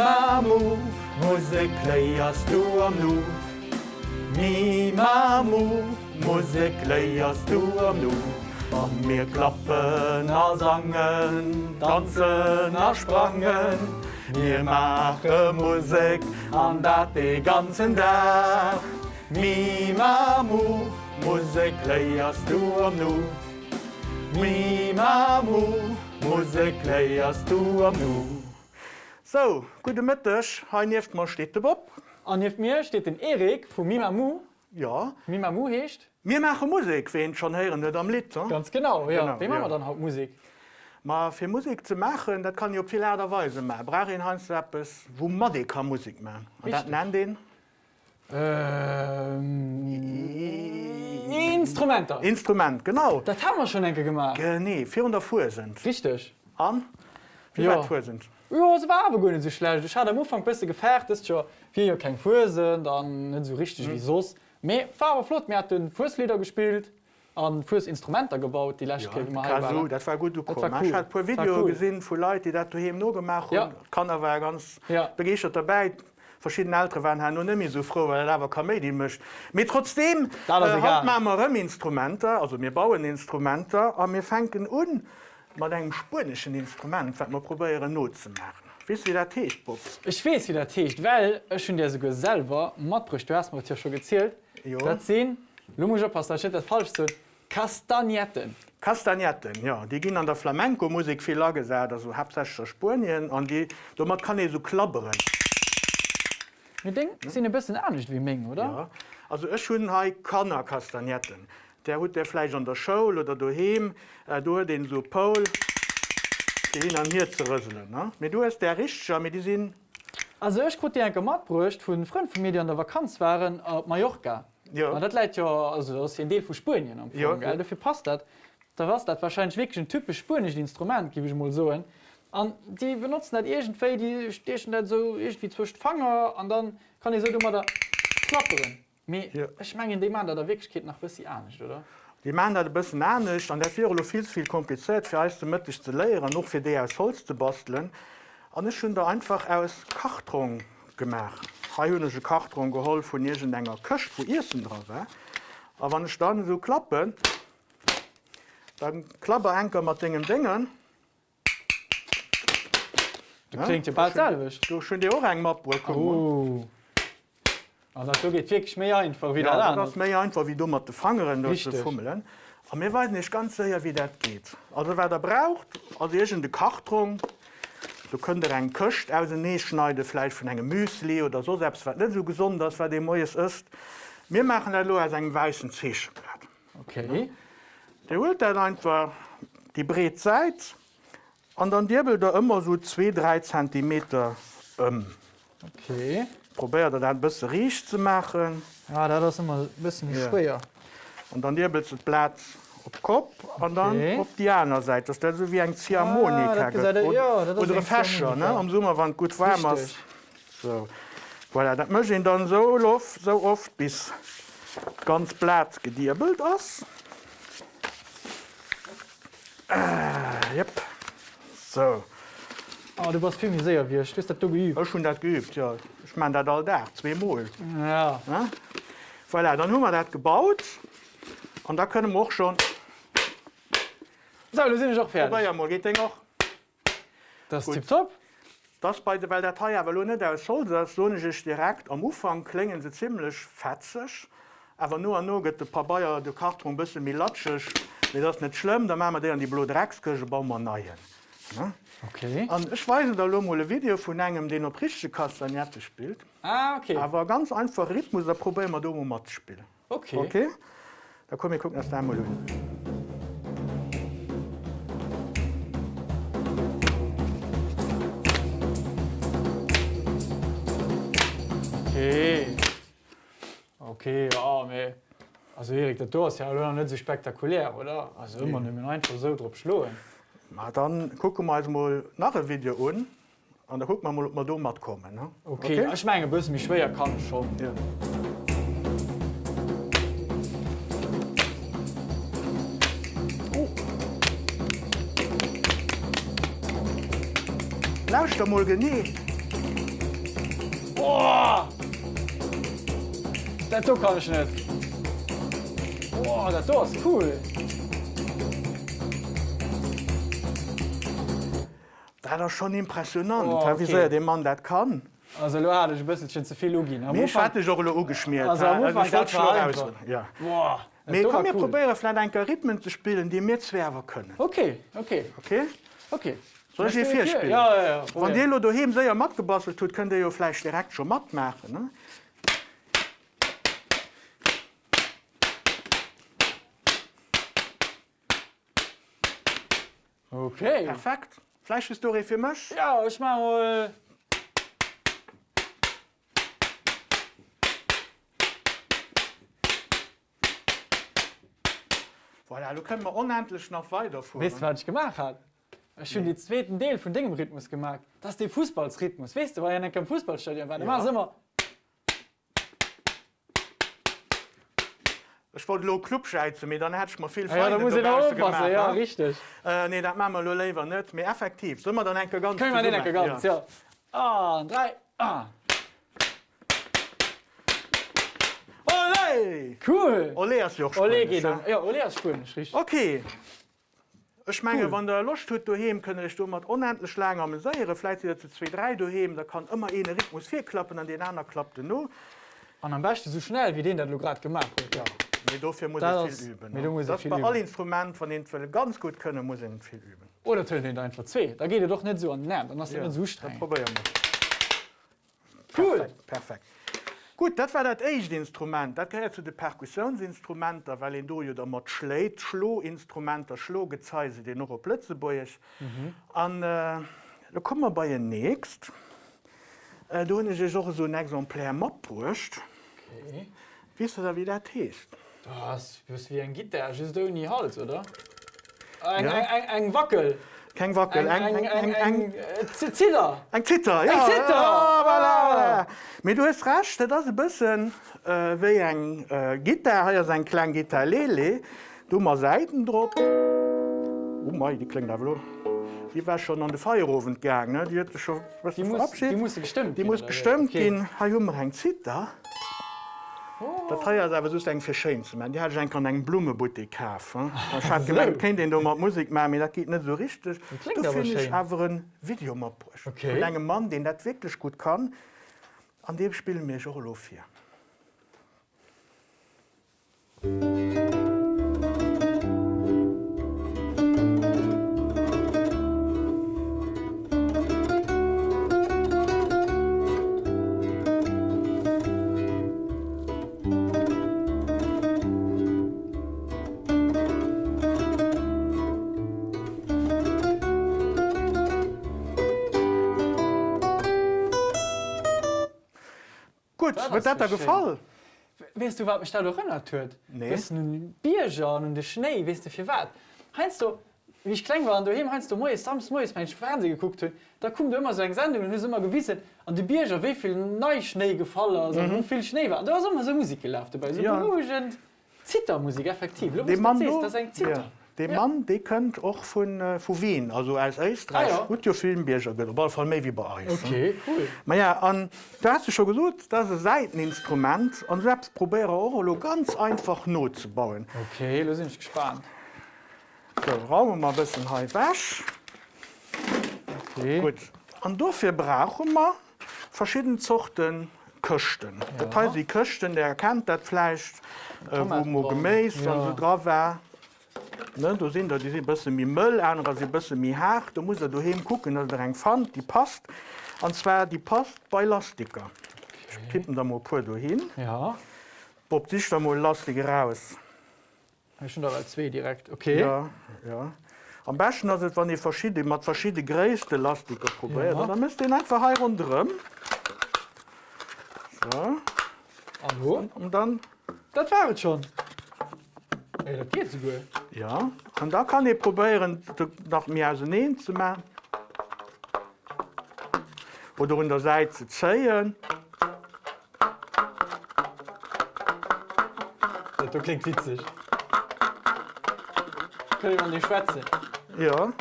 Mamu, Musik leierst du am Nu. Mi Mamu, Musik leierst du am Nu. An mir klappen a sangen, tanzen a sprangen. Wir mache Musik an dat de ganzen Tag. Mi Mamu, Musik leierst du am Nu. Mi Mamu, Musik leierst du am Nu. So, gute Mittag, heute mal steht der Bob. An jeft mir steht den Erik vu Mimamu. Ja, Mimamu hecht? wir machen Musik, wen schon hören nicht am Lied. Ne? Ganz genau, ja. Genau, Wie machen ja. wir dann haut Musik? Ma für Musik zu machen, das kann ich auf und Weise machen. Brauche ich Hans etwas, wo man die kann Musik machen. Und das nennt den Ähm, Instrumenter. Instrument, genau. Das haben wir schon enke gemacht. Äh, nee, 400 Fuhr sind. Richtig. An? Wie Ja. weit sind? Ja, es war aber nicht so schlecht. Ich hatte am Anfang ein bisschen gefährdet, dass schon vier Jahre kein sind, dann nicht so richtig Mhm. wie sonst. Aber war aber flott. Wir hatten Fußlieder gespielt und Fußinstrumente gebaut, die ja, gemacht Kasu, das war gut war Ich cool. habe ein paar Das war Videos cool. gesehen von Leuten, die das daheim noch gemacht haben. Ja. Kanner war ganz Ja. begeistert dabei. Verschiedene Ältere waren halt noch nicht mehr so froh, weil er aber Comedy mischt. Aber trotzdem haben wir immer Instrumente, also wir bauen Instrumente, und wir fangen an mit einem spanischen Instrument, das wir probieren not zu machen. Wisst ihr, wie das heißt, Bob? Ich weiß, wie das heißt, weil ich schon dir sogar selber mitgebracht du hast mir das ja schon gezählt. Ja. Das sind, du musst aufpassen, da steht das falsch so, Kastagnetten. Kastagnetten, ja, die gehen an der Flamenco-Musik viel gesagt, also hauptsächlich Spanien, und die, damit kann ich so klappern. Ich denke, die sind ein bisschen ähnlich wie Ming, oder? Ja. Also ich schon hai Kanner Kastagnetten. Der hat der Fleisch an der Schule oder daheim, äh, du den so Paul, die hin an hier zu rüsseln. Ne? Mit du hast der mit die sind, Also ich konnte dir mitgebracht von Freunden von mir, die an der Vakanz waren auf Mallorca. Ja. Und das leidt ja, also das ist ein Teil von Spanien am Anfang, Ja, gell? ja. Dafür passt das. Da war das wahrscheinlich wirklich ein typisch spanisches Instrument, gebe ich mal so. Und die benutzen das irgendwie, die stechen das so irgendwie zwischen Fanger und dann kann ich so immer da klappern. Me, Ja. Ich meine, in dem Mann, da der Wirklichkeit noch ein bisschen ähnlich, oder? die machen das ein bisschen ähnlich, und das wäre noch viel zu viel kompliziert für uns damit zu lernen, noch für die aus Holz zu basteln. Und ich schon da einfach aus Karton gemacht. Heihunische Karton geholt von irgendeiner Köcht, wo Essen drauf war. Aber wenn ich dann so klappe, dann klappe ich mit den Dingen. Das klingt ja bald selbst. Du schon die auch eng Mapp bekommen. Oh. Also das geht wirklich mehr einfach wieder Ja, das ist mir einfach wie dummer zu fangen dort zu fummeln. Aber mir weiß nicht ganz sicher, wie das geht. Also wer da braucht, also irgendeine Kartung, du könnt ihr einen Köst aus dem Näh schneiden, vielleicht von einem Müsli oder so, selbst was nicht so gesund ist, was dem Neues ist. Wir machen das nur aus einem weißen Zischblatt. Okay. Der holt dann einfach die Bretzeit und dann dirbelt er immer so 2-3 cm um. Okay. Probiert er dann ein bisschen riech zu machen. Ja, das ist immer ein bisschen Ja. schwer. Und dann dirbelst du das Blatt auf Kopf und dann Okay. auf die andere Seite. Das ist so wie ein Ziehharmonika. Ah, das gesagt, ja, das ist oder Fäscher, ne? Am Sommer, wenn es gut warm ist. So. Voilà, das möchte ich dann so oft, so oft, bis ganz Blatt gedirbelt ist. Äh, yep. So, Aber du warst viel sehr, wie ich das du geübt. ich habe schon das geübt, ja. Ich meine das all da, zweimal. Ja. Ne? Voilà, dann haben wir das gebaut und da können wir auch schon. So, sind auch Aber fertig. ja, mal geht auch. Das ist gut. tipptopp. Das bei der weil der Teil aber nicht aus soll das so nicht direkt am Ufang klingen sie ziemlich fetzig aber nur an nur geht ein paar Bayer de Karton ein bisschen milatschig das nicht schlimm dann machen wir den an die Blutreckskirche bauen wir neuen ne? Okay. und ich weiß da mal ein Video von einem den auf richtige Kastagnette spielt Ah, okay. aber ganz einfach Rhythmus da probieren wir da mal zu spielen Okay. okay da kommen wir gucken das da mal hin. Okay. Okay, ja, me. Also Erik, das ist ja nicht so spektakulär, oder? Also immer nee. einfach so drauf schlagen. Na, dann gucken wir uns mal nach dem Video an. Und dann gucken wir mal, ob wir da kommen. Ne? Okay. okay, also ich meine, bis mich schwer kann schon. Ja. Oh. Lauscht doch mal genießen. Boah! Das kann ich nicht. Boah, das ist cool. Das ist schon impressionant, Oh, wie okay. sehr der Mann das kann. Also, du hattest ein bisschen zu viel Mir Anfang- hatte ich auch geschmiert. Also ich wollte schon raus. Ja. Boah, Wir können cool. probieren, vielleicht ein paar Rhythmen zu spielen, die wir zwerber können. Okay, okay, Okay? okay. Soll ich du vier spielen? Ja, ja, ja. Wenn dir lo daheim sehr matt gebastelt tut, könnt ihr ja vielleicht direkt schon matt machen. Ne? Okay. Perfekt. Du für mich. Ja, ich mach mal. Voilà, du können wir unendlich noch weiterfahren. Weißt du, was ich gemacht habe? Ich habe den zweiten Teil von dem Rhythmus gemacht. Das ist der Fußballsrhythmus. Weißt du, weil ja nicht im Fußballstadion war. Da Ja. sie immer. Ich wollte lo Clubscheize, mir dann hätte ich mal viel Ja, ja, da muss ich gemacht, Ja, ne? richtig. Äh, nee, das machen wir lo lieber nicht. Mehr effektiv. Sollen wir dann ein ganz Können wir nicht ganz? Ja. Ah, drei. Ah. Ole! Cool. Ja ja. Ja, Spanisch, richtig. Okay. Ich meine, Cool. wenn der Lust tut daheim, können ich mit unendlich lange amüsieren. Vielleicht wieder zu zwei, drei daheim, da kann immer ein Rhythmus vier klappen und den anderen klappt er nur. Und am besten so schnell, wie den, den du gerade gemacht hast. Ja. Dafür muss Das ich ist- viel üben. ne? du das viel allen Instrumenten, von denen wir ganz gut können, muss ich viel üben. Oder tönen den einfach zwei. Da geht er doch nicht so an den Nerv. Dann hast du nicht so streng. probieren wir. Cool. Perfekt, perfekt. Gut, das war das erste Instrument. Das gehört zu den Perkussionsinstrumenten, weil in du ja damit schlägt, Schlohinstrumente, Schlaggezeise, die noch auf Plötzeburg. Mhm. Und äh, da kommen wir bei den nächsten. Äh, da habe ich auch so ein Exemplar mitgebracht. Okay. Weißt du, wie das Das ist wie ein Gitter. Das ist da in die Hals, oder? Ein, Ja. ein, ein, ein Wackel. Kein Wackel, Ein, ein, ein, ein, ein, äh, Z- Zither. Ein Zitter, ja. Ein Zitter. Ja, Ah. voilà. Aber du hast recht, das ist ein bisschen äh, wie ein äh, hier ist ein kleines Gitarrele. Du mal Seiten drauf. Oh mein, die klingt aber noch. Die war schon an den Feuerofen gegangen, ne? die hat schon was Die muss, die muss gestimmt Die gehen, muss oder? bestimmt Okay. gehen. Ha, Junge, ein Zitter. Das Teuer ist aber so ein für Schönste. Die hat gekauft. ne? Ich habe gemeint, kennt den mal Musik machen, aber das geht nicht so richtig. ein Video gebracht. Okay. Einem Mann, den das wirklich gut kann. An dem spielen wir schon auf Das ist das dir schön. gefallen? Weißt du, was mich da erinnert hat? Nee. Weißt du, ein Bierger und der Schnee, weißt du, für was? Heinst du, wie ich klein war, und daheim, heinst du, moi, Sams, moi, wenn ich Fernsehen geguckt habe, da kommt immer so eine Sendung und ist immer gewissen, an die Bierger, wie viel Neuschnee gefallen, also wie viel Schnee war. Und da ist immer so Musik gelaufen dabei, so Mhm. Ja. beruhigend. Zittermusik, effektiv. Das do- das ist ein Zitter. ja, der Ja. Mann, der kommt auch von, äh, von Wien, also als Österreich. Ah, ja. Gut, ja, vielen Bierger, aber von mehr wie bei euch. ne? Okay, cool. Ma ja, an, da hast du schon gesagt, das ist ein Seiteninstrument und selbst probiere auch ganz einfach Not zu bauen. Okay, da ich gespannt. So, wir mal ein bisschen hier weg. Okay. Gut. Und dafür brauchen wir verschiedene Sorten Kösten. Ja. Das heißt, die Kösten, der kennt das vielleicht, äh, wo. Gemäß Ja. und so drauf war. Ne, da sind da, die sind ein bisschen wie Müll, andere sind ein bisschen wie hart. Da muss er daheim gucken, dass er einen fand, die passt. Und zwar, die passt bei Lastiker. Ich kippen da mal ein paar dahin. Ja, Bob sich da mal Lastig raus. ich schon dabei zwei direkt. Okay. Ja, ja. Am besten ist es, wenn ihr verschiedene, mit verschiedene Größe Lastiker probiert. Ja. Ja. Dann müsst ihr ihn einfach hier rundherum. So, Hallo? und dann, Das war es schon. Ey, das geht so gut. Ja. Und da kann ihr probieren, das nach mir auseinander zu machen. Oder an der Seite zu ziehen. Das, das klingt witzig. Können wir nicht schwätzen? Ja.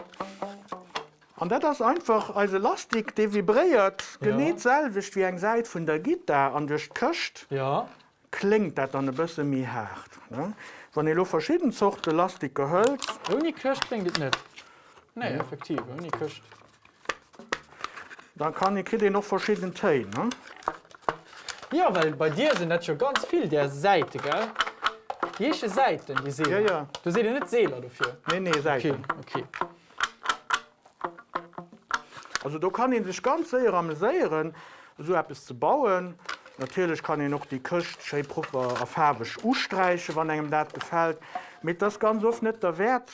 Und das ist einfach also Lastik, die vibriert, Ja. nicht selbst wie eine Seite von der Gitarre und durch die Köst. Ja. klingt dat dann e bësse mi hart. Ne? Wann e lo verschieden Zochte lastig gehölz, Uni köcht klingt dit net. Nee, effektiv, Uni köcht. dann kann ich krit noch verschieden Tein. Ne? Ja, weil bei dir sind net schon ganz viel der Seite, gell? Jesche Seiten, die Seele. Ja, ja. Du se net Seele dafür. Nee nee se. Okay, okay. Also du kann ihn sich ganz sehr amüsieren, so etwas zu bauen. Natürlich kann ich noch die Küste schön proper farbig ausstreichen, wenn einem das gefällt. Mit das ganz oft nicht der Wert.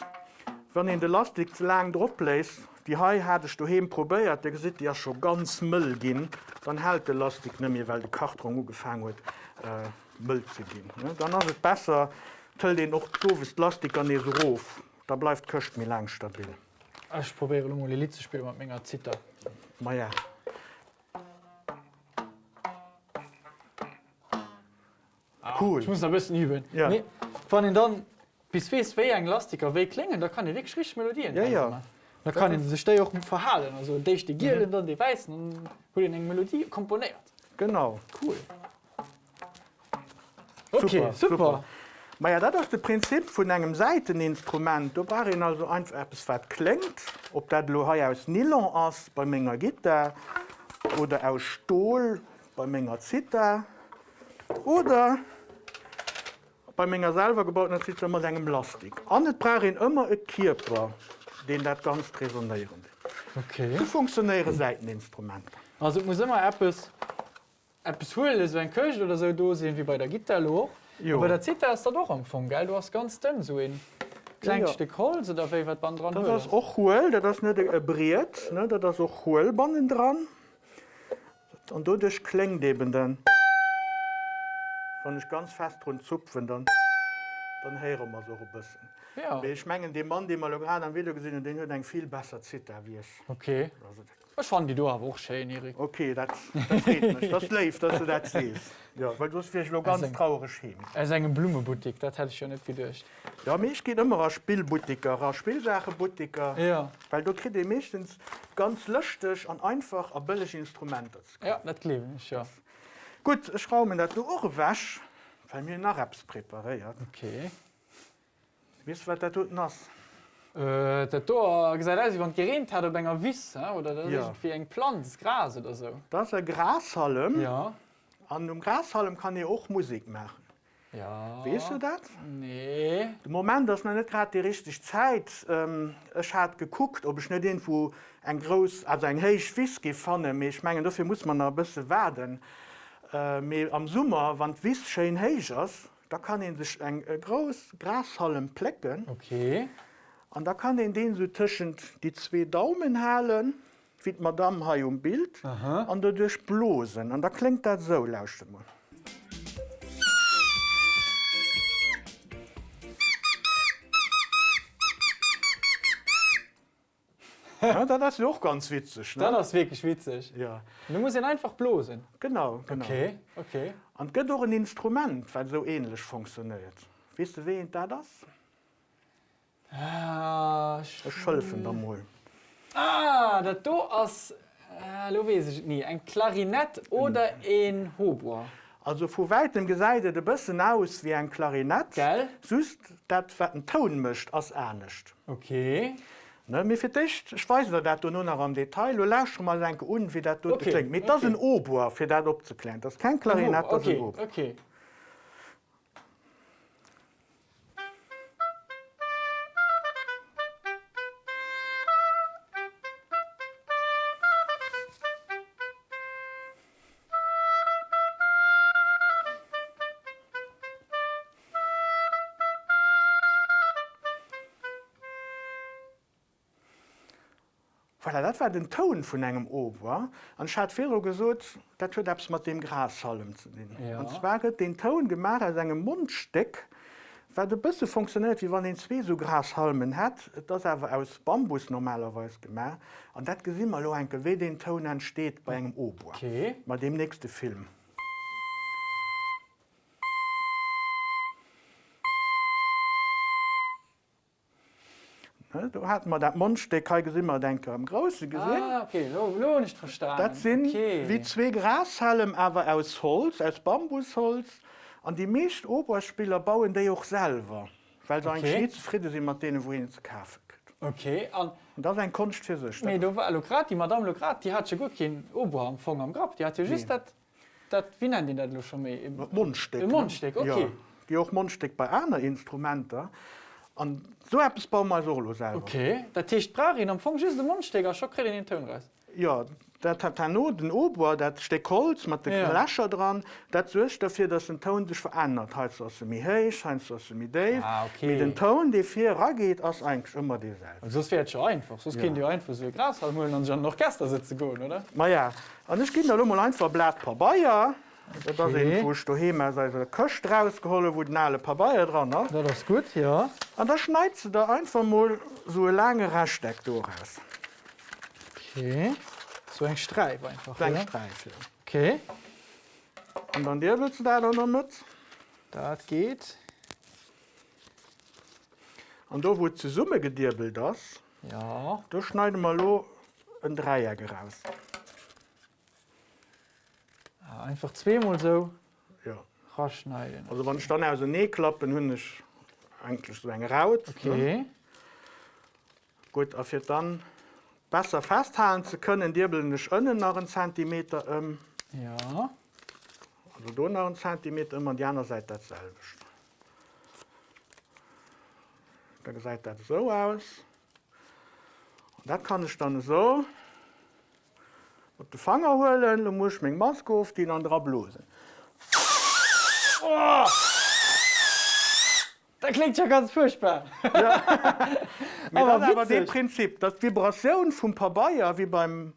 Wenn ihn die Lastik zu lang drauf lässt, die Hai hatte ich daheim probiert, der sieht ja schon ganz Müll gehen, dann hält die Lastik nicht mehr, weil die Karton angefangen hat, äh, Müll zu gehen. Ne? Dann ist es besser, tell den auch die Lastik an so rauf. Da bleibt die Küste mir lang stabil. Ich probiere mal Lied zu spielen mit meiner Zither. Ma ja. Cool. Ich muss ein bisschen üben. Ja. Nee, wenn ich dann bis fest wie ein Lastiker weg klingen, da kann ich wirklich richtig Melodien Ja, ja. Da kann ich sich da auch verhalten. Also die, die Gielen, dann die Weißen, und wurde eine Melodie komponiert. Genau. Cool. Okay, super. Ma ja, dat ist das Prinzip von einem Seiteninstrument. Da war ihn also einfach etwas, was klingt. Ob das lo hai aus Nylon ist bei meiner Gitter oder aus Stahl bei meiner Zither oder bei meiner selber gebauten Zither mit einem Plastik. Und es braucht ihn immer einen Körper, den das ganz resonieren. Okay. Das funktionieren Seiteninstrumente. Also ich muss immer etwas, etwas holen, so ein Köch oder so da sehen wie bei der. Jo. Aber der Zither ist da doch am Anfang, gell? Du hast ganz dünn so ein kleines Ja. Stück Holz oder wie was man dran Das holen. ist auch hohl, das ist nicht äh, breit, ne? das ist auch Hohlbanden dran. Und dadurch klingt eben dann, wenn ich ganz fest dran zupfen, dann, dann hören wir so ein bisschen. Ja. Aber Ich meine, den Mann, den wir gerade am Video gesehen haben, den hat einen viel besser Zitter wie ich. Okay. Also, Ich fand die du aber auch schön, Erik. okay, das, das freut mich. Das läuft, dass du das siehst. Ja, weil du hast vielleicht noch ganz traurig hin. Es ist eine Blumenboutique, das hätte ich schon nicht gedacht. Ja, aber ich gehe immer als Spielbutiker, als Spielsachenbutiker. Ja. Weil du kriegst meistens ganz lustig und einfach ein billig Instrumente. Ja, das glaube ich, ja. Gut, ich schaue mir das auch wäsch, weil mir nach Raps präpariert. Okay. Du, was das tut nass? Äh, der Tor gesagt, als wenn gerent hat ob enger Wiss oder das Ja. ist wie eng Pflanz, Gras oder so. Das ist ein Grashalm. Ja. An dem Grashalm kann ich auch Musik machen. Ja. Weißt du das? Nee. Im Moment noch nicht gerade die richtige Zeit. Ähm, ich habe geguckt, ob ich nicht irgendwo ein groß, also ein heiß Whisky fand. Aber Ich meine, dafür muss man noch ein bisschen warten. Äh, am Sommer, wenn die Wiss schön heiß ist, da kann ich sich ein äh, groß Grashalm plecken. Okay. Und da kann ich den so zwischen die zwei Daumen halten, wie die Madame hier im Bild, Aha. und dadurch blosen. Und da klingt das so, lauscht mal. Ja, das ist auch ganz witzig. Ne? ist wirklich witzig. Ja, Du musst ihn einfach bloßen. genau. genau. Okay. Okay. Und gibt auch ein Instrument, das so ähnlich funktioniert. Weißt du, wen da das? Ah, Das Schölfen da mal. ah das da ist, äh, weiß ich nie, ein Klarinett oder ein Hautbois. Also von weitem gesagt, ein bisschen aus wie ein Klarinett. Gell? Sonst, das, was ein Ton mischt, als ernst. Okay. Ne, mir für dich, ich weiß nicht, dass du noch am Detail, du lässt schon mal denken, und wie das dort Okay, klingt. Mit das ist ein Oboe, für das abzuklären. Das kein Klarinett, das okay. Okay. Das war den Ton von einem Oboe. Und ich hatte früher gesagt, das hat etwas mit dem Grashalm zu tun. Ja. Und zwar hat den Ton gemacht aus einem Mundstück, was ein bisschen funktioniert, wie wenn den zwei so Grashalmen hat. Das ist aber aus Bambus normalerweise gemacht. Und das sehen wir auch, wie den Ton entsteht bei einem Oboe. Okay. Bei dem nächsten Film. Da hat man das Mundstück halt immer denken, am Großen gesehen. Ah, okay. Lo, lo nicht verstanden. Das sind okay. wie zwei Grashalmen, aber aus Holz, aus Bambusholz. Und die meisten Oberspieler bauen die auch selber, weil sie Okay. eigentlich nicht zufrieden sind mit denen, wohin sie kaufen. Okay, an Und das ist eine Kunst für sich. méi do war Lograt, die Madame Lograt, die hat gut kein Oberfang am Grab. Die hat ja just Nee. dat, dat wie nennt dat lo schon? Mit Mundstück. Mundstück, okay. Ja, die auch Mundstück bei anderen Instrumenten. Und so etwas bauen wir solo selber. Okay, dat Techt Brarin am Fong just de Mundsteger scho kre den Ton raus. Ja, dat hat dann nur den Ober, dat steckt Holz mit den Ja. Lächer dran. Das sorgt dafür, dass der Ton sich verändert. Heißt es mir heiß, heißt es mir tief. Ah, okay. Mit dem Ton, der viel rangeht, ist eigentlich immer dieselbe. sos fährt schon einfach. Sos Ja. kind Di einfach so Gras hallen an schon noch Gäster sitze go, oder? Ma ja, und ich gehe da mal einfach Blatt Papaya. Das Okay. ist, wo ich daheim also eine Köst rausgeholt wo den alle Papaya dran hat. Dat ist gut, ja. Und da schneidest du da einfach mal so ein lange Resteck durchaus. Okay. So eng Streif einfach. So ein? Streif, ja. Okay, Und dann der willst du da dann damit. dat geht. Und da, wo zur Summe gedirbelt ist, Ja. da schneiden wir ein Dreieck raus. Einfach zweimal so Ja. raschneiden. Also wenn ich dann also nie klappen, habe ich eigentlich so eine Raut. Ne? Okay. Gut, auf dann besser festhalten zu können, dirbeln nicht innen noch einen Zentimeter um. Ja. Also da noch einen Zentimeter um und die andere Seite dasselbe. Dann sieht das so aus. Und das kann ich dann so mit den Fanger holen, dann muss ich meine Maske auf die andere blosen. Das klingt ja ganz furchtbar. Aber, Aber aber das Prinzip, das Vibration vom Papaya wie beim,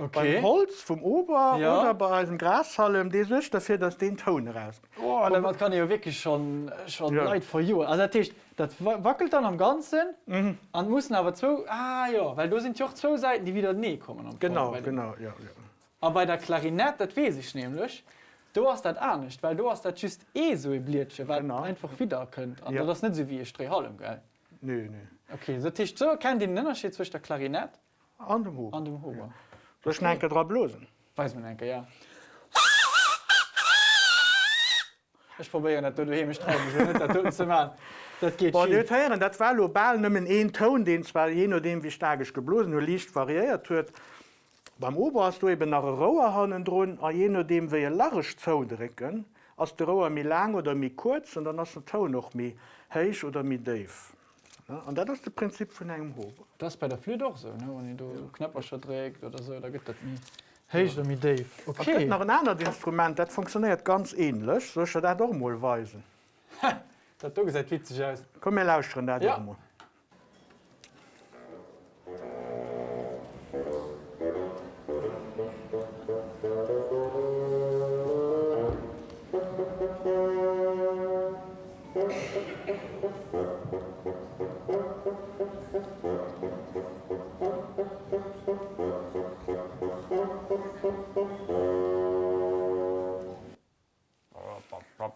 Okay. beim Holz, vom Ober Ja. oder bei einem Grashalm, die ist dafür, dass den Ton raus. Oh, das kann ja wirklich schon, schon Ja. leid vor you. Also das, das wa- wackelt dann am Ganzen mhm. und müssen aber zwei, ah ja, weil da sind ja auch zwei Seiten, die wieder nie kommen. am Genau, genau, ja, ja. Aber bei der Klarinette, das weiß ich nämlich, du hast das auch nicht, weil du hast das just eh so ein Blitchen, weil Genau. einfach wieder könnt. Und Ja. das ist nicht so wie ein Strehhalm, gell? Nö, nö. Okay, so so kennt den Unterschied zwischen der Klarinette An dem Hof. und dem Huber. Ja. So schnell drauf blosen. Weiß man denke, ja. Ich probiere das, du hier streichen, so nicht das war global nimmen einen Ton, den zwar je nachdem, wie stark ich geblosen nur leicht variiert wird. Beim Ober hast du eben nach roher Hannen drin, und je nachdem, wie ihr larisch Ton drücken, als der roher mir lang oder mir kurz, und dann hast der Ton noch mehr heiß oder mehr tief. Ja, und das ist das Prinzip von einem Ober. Das ist bei der Flöte auch so, ne? wenn du ja. Knapperscher trägt oder so, da geht das nie. Hey, ich mit Dave. Es gibt Okay. noch ein anderes Instrument, das funktioniert ganz ähnlich. Soll ich dir das doch mal weisen? Das hat du gesagt, witzig aus. Komm, wir lauschen das Ja. doch mal.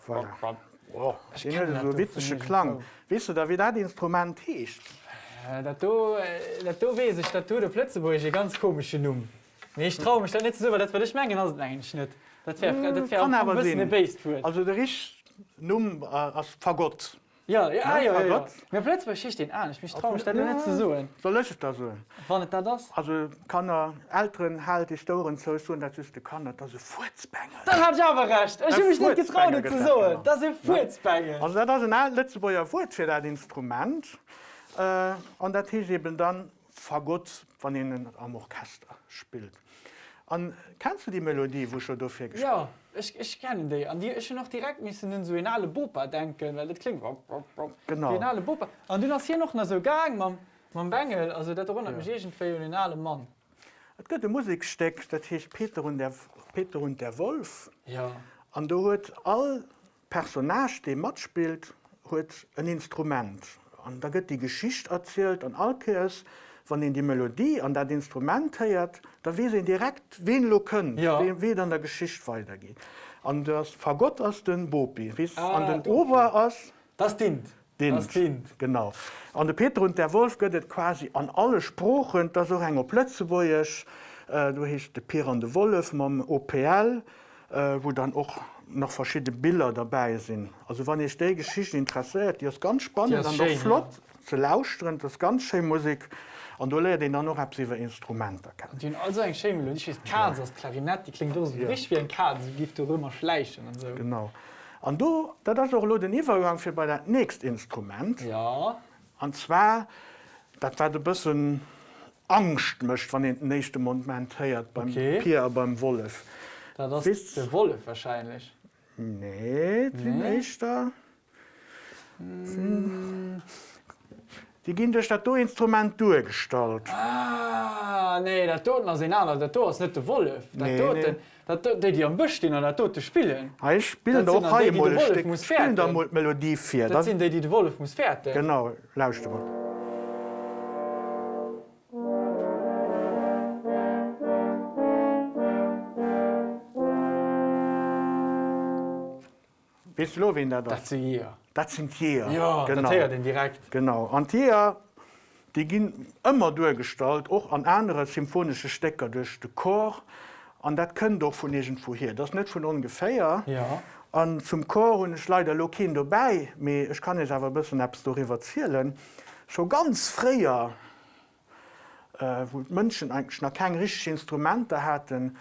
Voilà. Oh, das so witzige von mir Klang. schon. Weißt du, da wie das Instrument heißt? Äh, Das du, äh, du weiß ich, das du der Plötzeburg eine ganz komische Nummer. Nee, ich traue mich da nicht so, weil das würde ich merken, das ist eigentlich nicht. Das wäre Hm, das wär eine Bassfood. Also der ist Numm äh, als Fagott. Ja, ja, ja, ja. ja. Fagott. Mir Plötzeburg schicht den an, ich traue mich da Ja. nicht zu so. So lösche ich das so. War nicht da das? Also kann er älteren halt Historien so so, das ist der kann das ist Furzbänger. Dann hab ich aber recht. Ich habe mich nicht getraut, Furzbanger das zu genau. Das ist Furzbänge. Also das ist ein alt Letzteburger Wort für das Instrument. Äh, und das ist eben dann Fagott, von denen am Orchester spielt. Und kennst du die Melodie, wo schon dafür gespielt Ja, ich, ich kenne die. An die ich noch direkt müssen in so eine Bopa denken, weil das klingt. Genau. Wie eine Bopa. Und du hast hier noch so Gang, man, man Bengel, also das erinnert mich irgendwie an einen Mann. Es gibt ein Musikstück, das heißt Peter und der, Peter und der Wolf. Ja. Und da hat all Personage, die mitspielt, hat ein Instrument. Und da wird die Geschichte erzählt und alles, wenn ihn die Melodie an das Instrument hört, da weiß ihn direkt, wen lo können, Ja. wie, wie dann der Geschichte weitergeht. Und das Fagott aus den Bopi, weißt, Ah, und den okay. Ober aus Das dient. Dint. Das dient. Genau. Und der Peter und der Wolf gehört quasi an alle Sprachen, da so enger Plätze, wo ich, äh, du hast der Peter und der Wolf mit dem OPL, äh, wo dann auch noch verschiedene Bilder dabei sind. Also wann ich die Geschichte interessiert, die ist ganz spannend, ist dann schön, flott zu lauschen, das ist ganz schön Musik. Und du lernst dann noch über Instrumente kennen. Die haben also weiß, Kaden, das Klarinett, die klingt so Ja. richtig wie ein Kaden, sie gibt auch immer schleichen und so. Genau. Und du, das ist auch nur den Übergang für bei das nächste Instrument. Ja, Und zwar, das war ein bisschen Angst, möchte, wenn den nächsten Moment hört, beim Okay. Pierre, beim Wolf. das ist der Wolf wahrscheinlich. Nee, die Nee? nächste. Die gehen durch das Instrument durchgestaltet. Ah, nee, der Toten anderer, der Toten ist nicht der Wolf. Der Nee, Toten, nee. der die, die am Busch stehen und der Toten spielen. Ich spiele Das sind doch der muss spielen fertig. mal Melodie für. Das sind die, die der Wolf muss fertig. genau, lauscht mal. Du, wen da das? Das sind hier. Das sind hier. Ja, genau. hört den direkt. Genau. Und hier, die gehen immer durchgestaltet, auch an andere symphonische Stecker durch den Chor. Und das können doch von irgendwo her. Das ist nicht von ungefähr. Ja. Und zum Chor und ich leider noch keinen dabei, aber ich kann jetzt aber ein bisschen etwas darüber erzählen. Schon ganz früher, äh, wo Menschen eigentlich noch keine richtigen Instrumente hatten,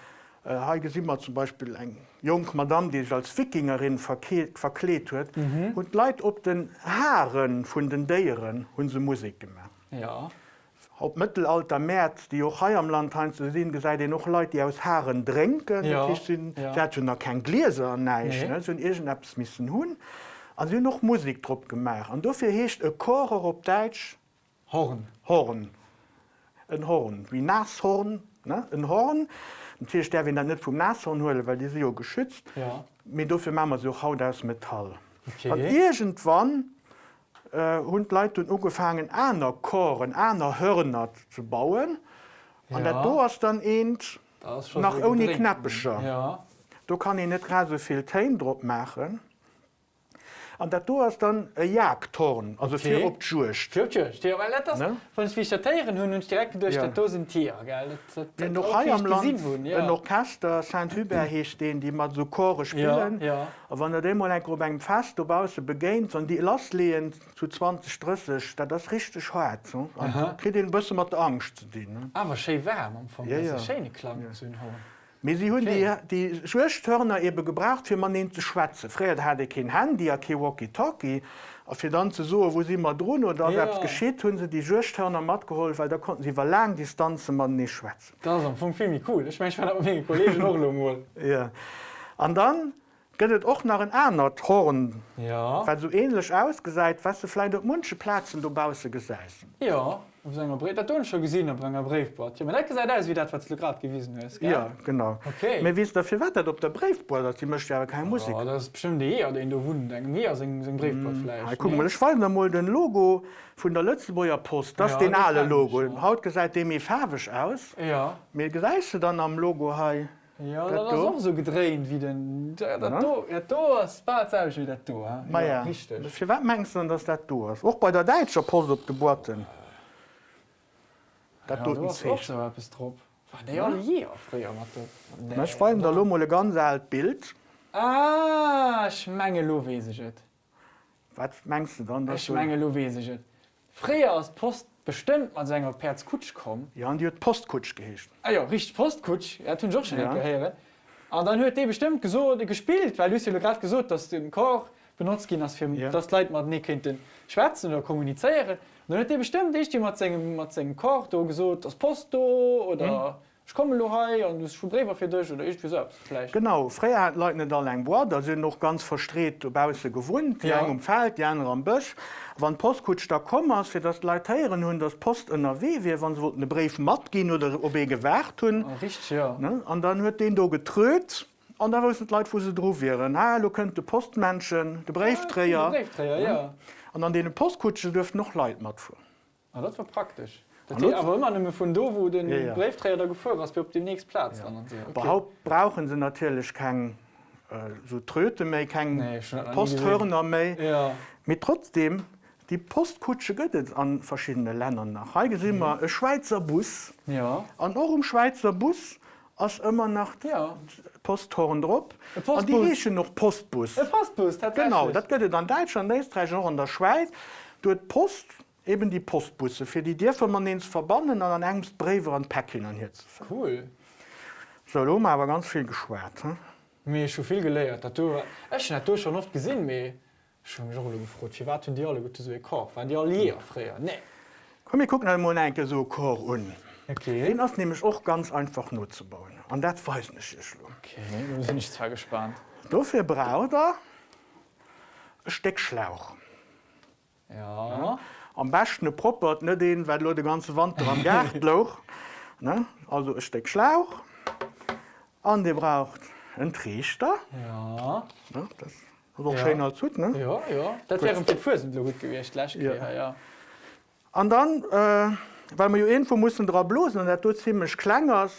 äh, habe ich immer zum Beispiel eine junge Madame, die sich als Wikingerin verklebt hat, mhm. und Leute auf den Haaren von den Tieren haben sie Musik gemacht. Ja. Auf Mittelalter März, die auch hier am Land haben zu sehen, gesagt, die noch Leute, die aus Haaren trinken. Ja, Die sind, ja. noch kein Gläser, nein, Nee. ne? so irgendetwas müssen hun. Und sie haben noch Musik drauf gemacht. Und dafür heißt ein Chor auf Deutsch Horn. Horn. Ein Horn, wie Nashorn, ne? ein Horn. Natürlich darf ich dann nicht vom Nashorn holen, weil die sind ja geschützt. Ja. Aber dafür machen wir so Haut aus Metall. Okay. Und irgendwann äh, haben die Leute angefangen, andere Choren, andere Hörner zu bauen. Und Ja. da ist dann eben, nach so ohne. Knappischer. Ja. da kann ich nicht gerade so viel Tein drauf machen. Und da ist dann ein Jagdhorn, also Okay. für auf die Jurst. Tja, tja, tja, weil das, Ne? wenn ich visitieren hun und direkt durch Ja. ja. das sind Tier? Das, das, das noch auch hier am Land gesehen wurden, ja. ein Orchester St. Hubert hier stehen, die mal so Chore spielen. ja. Und wenn er dem mal ein beim Fest dabei begeht und die Last lehen zu 20, 30, das ist richtig hart. So. Und kriegt ein bisschen mit Angst zu tun. Ne? Aber schön warm am Anfang. Ja, das ja. ist ein schöner Klang ja. zu hören. Aber sie haben Okay. die, die Schwesthörner eben gebraucht, für man zu schwätzen. Früher hatte ich kein Handy, kein Walkie-Talkie. Und für dann zu so, wo sie mal drohen oder Ja. geschieht, haben sie die Schwesthörner mitgeholt, weil da konnten sie über lange Distanzen man nicht schwätzen. Das ist viel cool. Ich meine, ich meine, meine Kollegen auch noch mal. Ja. Und dann geht es auch nach einem anderen Horn, Ja. weil so ähnlich ausgesagt, was du vielleicht auf manchen Plätzen da draußen gesessen. Ja. Auf seiner Brief. Das hast schon gesehen auf einer Briefbord. Ja, man hat gesagt, das ist wie das, was du gerade gewesen hast. gell? Ja, genau. Okay. Wir wissen dafür, was das auf der Briefboard ist. Die möchte ja keine Musik. Ja, das ist bestimmt die eher, den du wunden denkst. Mehr sein, sein Briefbord vielleicht. Ja, guck mal, ich weiß noch mal den Logo von der Lützeburger Post. Das Ja, ist den das alle kenn ich, Logo. ja. Haut gesagt, dem ist farbig aus. Ja. Mir gesagt dann am Logo, hey, Ja, Das das, ist da? auch so gedreht wie den. Das Ja. da, ja, da ist selbst wie das da. Ja, ja, Richtig. für was meinst du denn, dass das du ist? Auch bei der deutschen Post auf Geburten. Ja, tut du ein hast auch Zeichen. so etwas drauf. War der alle hier früher mit Ich weiß, da haben wir ein ganz altes Bild. Ah, ich meine, lo weiß ich es. Was meinst du dann? dass Ich du- meine, lo weiß ich es. Früher als Post bestimmt man seiner Perz Kutsch kommen. Ja, und die hat Postkutsch gehischt. Ah ja, richtig Postkutsch. Er auch schon Ja. gehört. Und dann hört die bestimmt gesucht, gespielt, weil ja gerade gesagt, dass du den Chor benutzt gehen hast, für Ja. das Leute mal nicht könnten schwätzen oder kommunizieren. Dann hat die bestimmt ich die mit seinem, mit seinem Chor da gesagt, das Post da oder Mhm. ich komme heim und schon Briefe für dich oder ich vielleicht. Genau, früher hat Leute nicht allein Board, da sind noch ganz verstreht draußen gewohnt, die Ja. um Feld, die anderen am Busch. Wenn Postkutsch da kommen, für das Leute hören, haben das Post in der W, wie wenn sie einen Brief mitgehen oder ob gewährt haben. Ah, richtig, ja. Ne? Und dann wird den da getröt und da wissen die Leute, wo sie drauf wären. Hallo, könnt der Postmenschen, der Briefträger. Der Briefträger, ja. Und an den Postkutschen dürfen noch Leute mitfahren. Ah, das war praktisch. Und aber immer nicht mehr von da, wo den Ja, ja, da gefahren hast, auf dem nächsten Platz. Ja. Und okay. Überhaupt brauchen sie natürlich kein äh, so Tröte mehr, kein Nee, Posthörner mehr. Ja. Mit trotzdem, die Postkutsche gibt es an verschiedenen Ländern nach. Sehen wir einen Schweizer Bus. Ja. Und auch im Schweizer Bus ass immer nach Ja. Ein Und die Postbus. heechen noch Postbus. Ein Postbus, tatsächlich. Genau, dat gëtt an Deitschland Eestreich noch an der Schweiz. Du et Post eben die Postbusse, fir die vu man ens verbannen an an engst Brewer an Päckchen an jetzt. Cool. So lo awer ganz viel geschwert. Hm? Mir schon viel du Ech net du schon oft gesinn méi schon gefrot. Wie wat hun Di alle gut so koch? Wann Di leer fréier? Nee. Komm ich gucken mo enke so Kor un. Okay. Den ass nämlich auch ganz einfach nur zu bauen. An dat weiß nicht ich. Okay, du sind nicht zwar gespannt. Dofir braucht er Steckschlauch. Ja. Am besten proppert net den, weil de ganze Wand am Gärtloch. Ne? Also ich steck Schlauch. An de braucht ein Trichter. Ja. Ne? Das ist auch Ja. schön als gut. Ne? Ja, ja. Dat wäre den Fusen gut. Ja. Ja, ja. Und dann, äh, weil man jo info mussssen dra blosen und dat ziemlich klengers,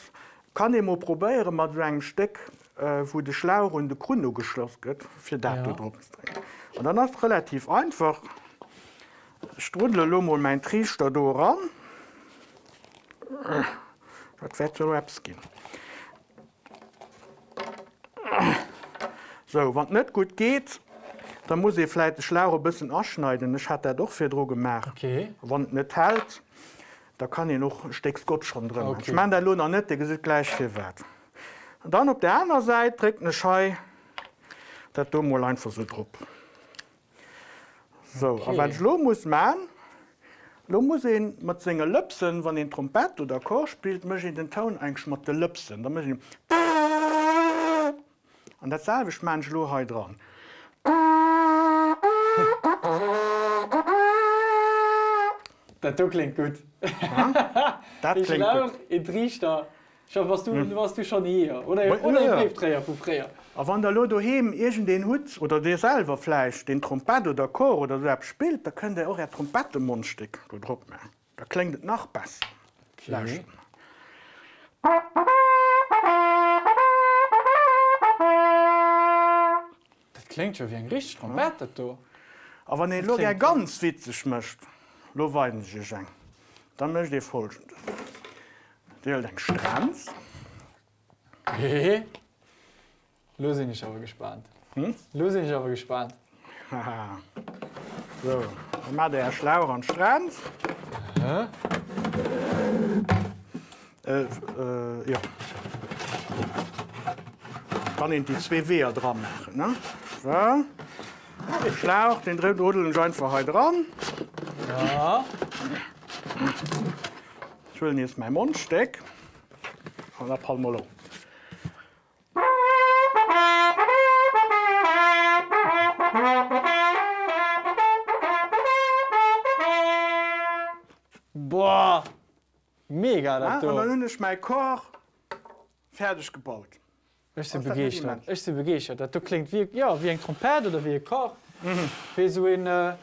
kann ich mal probieren mat so einem Steck, äh, wo de Schlauch und de Grunde geschloss gëtt, fir dat Ja. ja. drehen. Und dann ist relativ einfach. Strudle Lummo mein Trichter do ran. Dat wird so Raps gehen. So, wann net gut geht, dann muss ich vielleicht den Schlauch ein bisschen abschneiden. Ich hatte doch für Dro gemacht. Okay. Wann net hält, da kann ich noch ein Stück Scotch schon drin. Okay. Ich meine der Lohn net, der sieht gleich viel wert. Und dann auf der anderen Seite trägt eine Schei, das du mal einfach so drauf. So, Okay. aber was ich lo muss machen, lo muss ich mit seinen Lüpsen, wenn ich Trompet oder Chor spielt, muss ich den Ton eigentlich mit den Lüpsen. Da muss ich und das selbe ich mein ich lo heute dran. Dat du klingt gut. Das Ich klingt glaube, gut. in Trichter. Schau, was du, hm. warst du schon hier. Oder, Ja, oder ja. ja. Briefträger von früher. A wann der Lo doheem egent den Hut oder Dir selber Fleisch, den Trompet oder Chor oder so spielt, da könnt ihr auch ein Trompettemundstück Druck mehr. Da klingt es noch besser. Okay. Das klingt schon wie ein richtig Trompete, du. Aber wenn ihr ganz witzig möcht, lo weiden sich eng. Dann möcht ihr folgendes. Dir den Stranz. Los bin ich aber gespannt. Hm? Bin ich aber gespannt. Haha. so, dann macht der Schlauch an Stranz. Hä? Äh, äh, ja. Kann ich die zwei Weher dran machen. Ne? So. Den Schlauch, den dritten Rudel und einfach heute dran. Ja. Ich will jetzt mein Mundsteck. Und dann Palmolo. Boah. Mega, Ja, das und dann ich mein Chor fertig gebaut. Ich bin begeistert. Ich bin begeistert. Das klingt wie, ja, wie ein Trompete oder wie ein Koch. Mhm. Wie so ein, äh,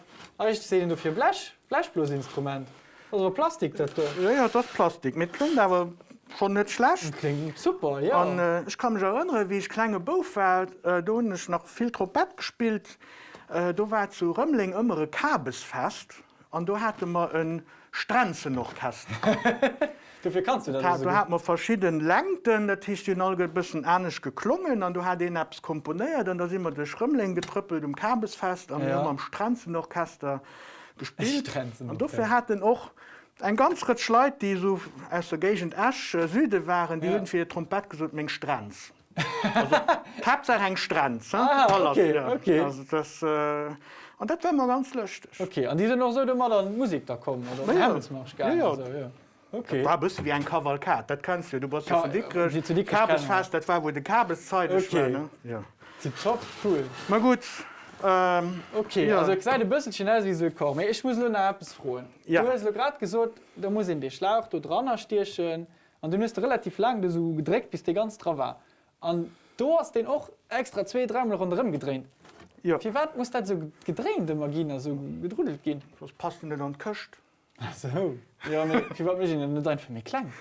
ich sehe du für Blech, Blechblasinstrument. Also Plastik, das du. Ja, ja, das ist Plastik. Mit klingt aber schon nicht schlecht. Klingt super, ja. Und, äh, ich kann mich erinnern, wie ich kleine Bauch war, äh, da habe ich noch viel Trompet gespielt. Äh, da war zu Römmling immer ein Kabelsfest. Und da hatte man einen Stranze noch Kasten. Dafür kannst du das Da, da hat man verschiedene Längen, das ist die Nolge ein bisschen ähnlich geklungen. Und du hast den etwas komponiert. Und da sind wir durch Römmling getrüppelt im Kabelsfest. Und wir Ja. haben am Stranze noch Kasten gespielt. Und dafür hatten auch ein ganz Ritt Leute, die so aus der Gegend Asch, äh, Süde waren, die Ja. für die Trompet gesagt, mein Stranz. Also, Hauptsache ein Stranz. Ah, okay, okay. Also das, äh, und das wäre mal ganz lustig. Okay, und die sind noch so, du mal dann Musik da kommen, oder? Ja, ja. Ja, ja. Also, ja. Okay. War bisschen wie ein Kavalkat, das kannst du. Du Ka- wie zu Dickrisch Kabelsfest, das war, wo die Kabelszeit ist. Okay. war, Ne? Ja. Top, cool. Mal gut. Ähm, Okay, Ja. also ich sage ein bisschen aus wie so kommen. Ich muss nur noch etwas fragen. Ja. Du hast gerade gesagt, da muss in den Schlauch da dran stehen und du musst relativ lang so gedreht, bis der ganz dran war. Und du hast den auch extra zwei, dreimal rundherum gedreht. ja. Wie weit muss das so gedreht, der Magina, so gedrudelt gehen? Was passt denn an die Küste? Ach so. Ja, nee, wie weit muss ich denn nicht einfach mehr klein?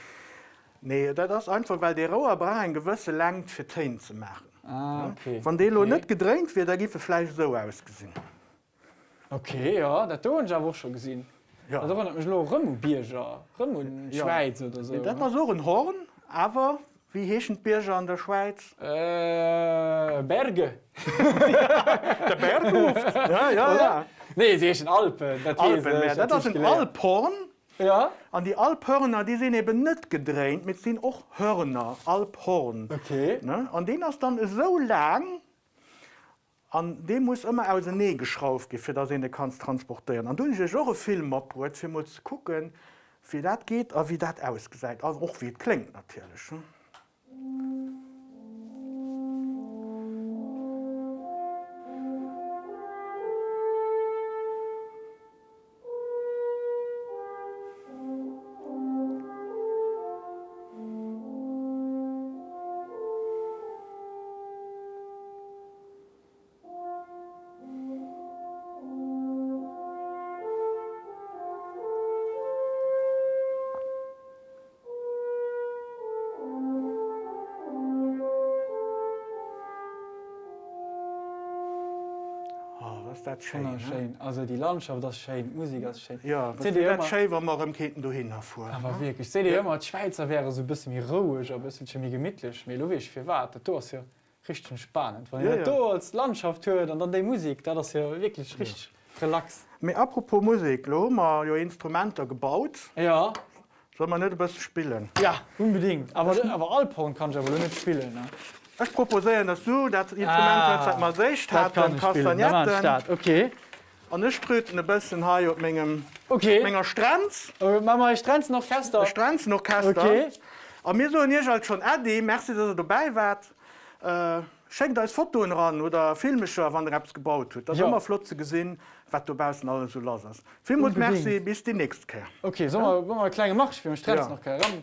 Nee, das ist einfach, weil der Rohr braucht eine gewisse Länge für Tränen zu machen. Ah, okay. Wenn der okay. nicht gedrängt wird, dann gibt es vielleicht so ausgesehen. Okay, ja, das habe ich auch schon gesehen. Ja. Ja. Bierger, in Ja. Schweiz oder so. Ja, das ne? war so ein Horn, aber Wie heechen Bierger an der Schweiz? Äh, Berge. Der Bergluft. ja, ja, ja. Nee, sie ist in Alpen. Das Alpen, ist, äh, ja. Das sind gelernt. Alphorn. Ja? An die Alphörner, die sind eben nicht gedreht, mit sind auch Hörner, Alphorn. Okay. Ne? An den ist dann so lang, an dem muss immer aus dem Nähe geschraubt gehen, für das ihn kannst transportieren. Und dann ist auch ein Film abgeholt, für mal zu gucken, wie das geht und wie das ausgesagt, also auch wie es klingt natürlich. Ne? Schön. Ne? Schön. Also die Landschaft, das ist schön. Musik, das ist schön. Ja, das wir Keten dahin herfahren. Aber wirklich, ich sehe dir immer, die Schweizer wäre so ein bisschen mehr ruhig, ein bisschen mehr gemütlich, mehr logisch für Warte. Das ist ja richtig spannend. Wenn Ja, ihr ja. da als Landschaft hört und dann die Musik, das ist ja wirklich richtig relax. Aber apropos Musik, lo, haben wir ja Instrumente gebaut. Ja, Soll man nicht ein bisschen spielen? ja, unbedingt. Aber, aber Alphorn kann ich aber nicht spielen. Ne? Ich proposiere, dass du das Instrument Ah, ah, mal Das hat dann ich. Start. Okay. Und ich ströte ein bisschen hier auf meinem, Okay. meiner Stranz. Äh, Mama, ich trenne noch Orchester. Stranz noch Kaster. Okay. Und mir so nicht halt schon Adi, merci, dass ihr dabei wart. Äh, schenkt euch Foto ran oder filmischer, wenn ihr etwas gebaut habt. Das Ja. immer flott zu sehen, was du draußen alles so los hast. Unbedingt. merci, bis die nächste Kehr. Okay, wir, wollen wir eine kleine Mach für mich? Trenne Ja. noch. Ran.